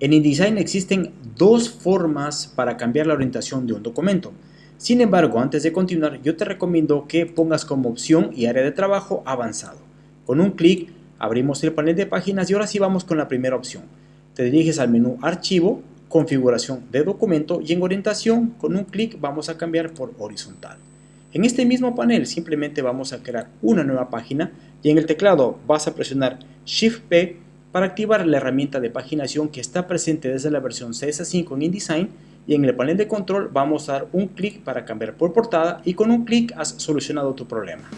En InDesign existen dos formas para cambiar la orientación de un documento. Sin embargo, antes de continuar, yo te recomiendo que pongas como opción y área de trabajo avanzado. Con un clic abrimos el panel de páginas y ahora sí vamos con la primera opción. Te diriges al menú Archivo, Configuración de documento y en orientación con un clic vamos a cambiar por horizontal. En este mismo panel simplemente vamos a crear una nueva página y en el teclado vas a presionar Shift P para activar la herramienta de paginación que está presente desde la versión CS5 en InDesign y en el panel de control vamos a dar un clic para cambiar por portada y con un clic has solucionado tu problema.